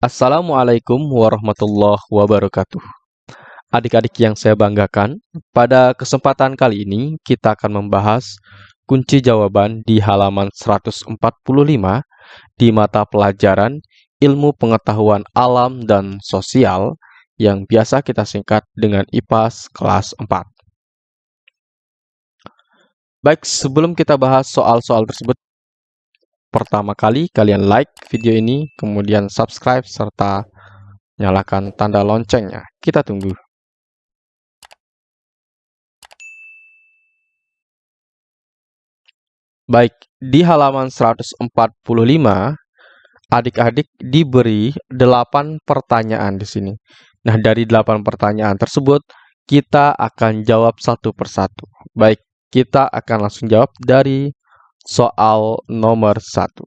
Assalamualaikum warahmatullahi wabarakatuh. Adik-adik yang saya banggakan, pada kesempatan kali ini kita akan membahas kunci jawaban di halaman 145 di mata pelajaran Ilmu Pengetahuan Alam dan Sosial yang biasa kita singkat dengan IPAS kelas 4. Baik, sebelum kita bahas soal-soal tersebut, pertama kali kalian like video ini, kemudian subscribe, serta nyalakan tanda loncengnya. Kita tunggu. Baik, di halaman 145, adik-adik diberi 8 pertanyaan di sini. Nah, dari 8 pertanyaan tersebut, kita akan jawab satu persatu. Baik, kita akan langsung jawab dari soal nomor 1.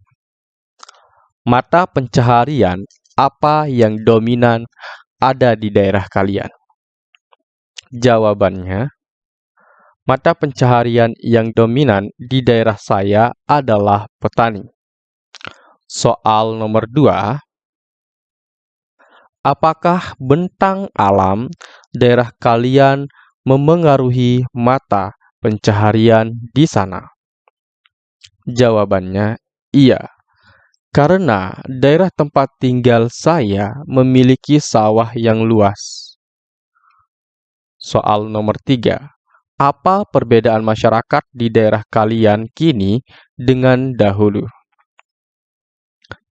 Mata pencaharian apa yang dominan ada di daerah kalian? Jawabannya, Mata pencaharian yang dominan di daerah saya adalah petani. Soal nomor dua, apakah bentang alam daerah kalian memengaruhi mata pencaharian di sana? Jawabannya iya, karena daerah tempat tinggal saya memiliki sawah yang luas. Soal nomor tiga, apa perbedaan masyarakat di daerah kalian kini dengan dahulu?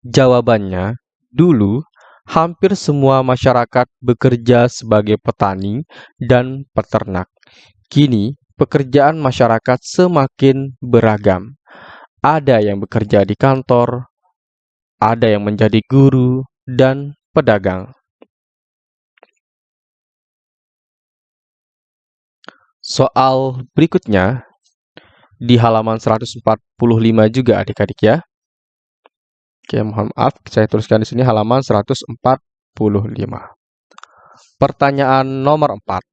Jawabannya, dulu hampir semua masyarakat bekerja sebagai petani dan peternak. Kini, pekerjaan masyarakat semakin beragam. Ada yang bekerja di kantor, ada yang menjadi guru, dan pedagang. Soal berikutnya di halaman 145 juga adik-adik ya. Oke, mohon maaf, saya tuliskan di sini halaman 145. Pertanyaan nomor 4.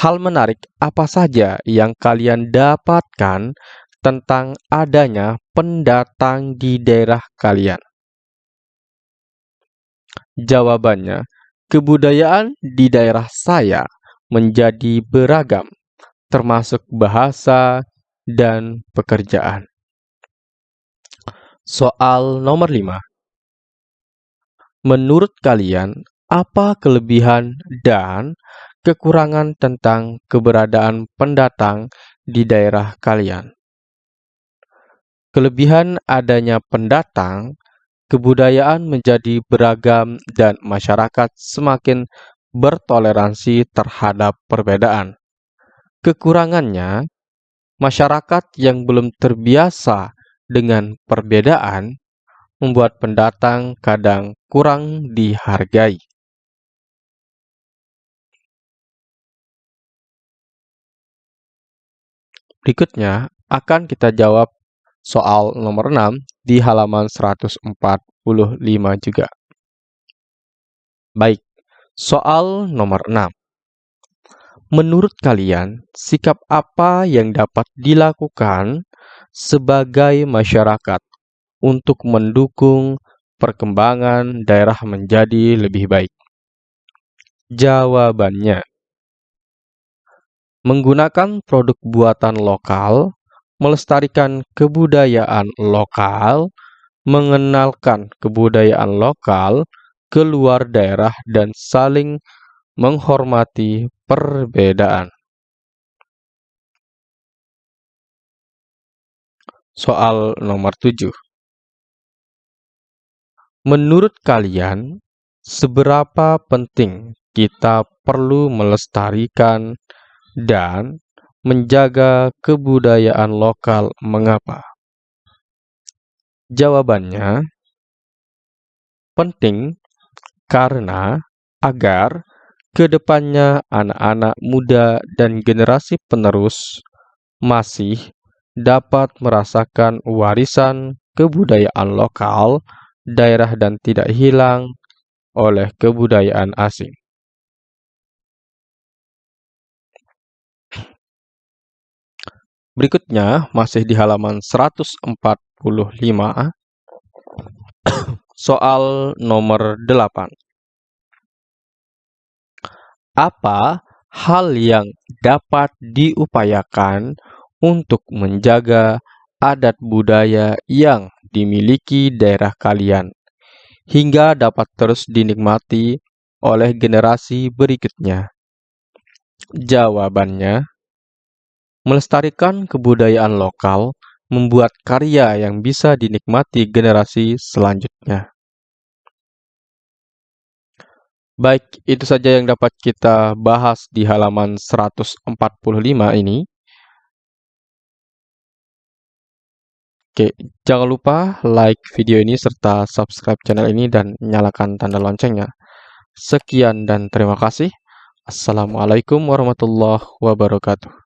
Hal menarik apa saja yang kalian dapatkan tentang adanya pendatang di daerah kalian? Jawabannya, kebudayaan di daerah saya menjadi beragam, termasuk bahasa dan pekerjaan. Soal nomor 5. Menurut kalian, apa kelebihan dan kekurangan tentang keberadaan pendatang di daerah kalian? Kelebihan adanya pendatang, kebudayaan menjadi beragam dan masyarakat semakin bertoleransi terhadap perbedaan. Kekurangannya, masyarakat yang belum terbiasa dengan perbedaan membuat pendatang kadang kurang dihargai. Berikutnya akan kita jawab soal nomor 6 di halaman 145 juga. Baik, Soal nomor 6. Menurut kalian, sikap apa yang dapat dilakukan sebagai masyarakat untuk mendukung perkembangan daerah menjadi lebih baik? Jawabannya, menggunakan produk buatan lokal, melestarikan kebudayaan lokal, mengenalkan kebudayaan lokal, keluar daerah dan saling menghormati perbedaan. Soal nomor 7. Menurut kalian, seberapa penting kita perlu melestarikan dan menjaga kebudayaan lokal mengapa? Jawabannya, penting karena agar ke depannya anak-anak muda dan generasi penerus masih dapat merasakan warisan kebudayaan lokal daerah dan tidak hilang oleh kebudayaan asing. Berikutnya masih di halaman 145 soal nomor 8. Apa hal yang dapat diupayakan untuk menjaga adat budaya yang dimiliki daerah kalian hingga dapat terus dinikmati oleh generasi berikutnya? Jawabannya, melestarikan kebudayaan lokal membuat karya yang bisa dinikmati generasi selanjutnya. Baik, itu saja yang dapat kita bahas di halaman 145 ini. Oke, jangan lupa like video ini serta subscribe channel ini dan nyalakan tanda loncengnya. Sekian dan terima kasih. Assalamualaikum warahmatullahi wabarakatuh.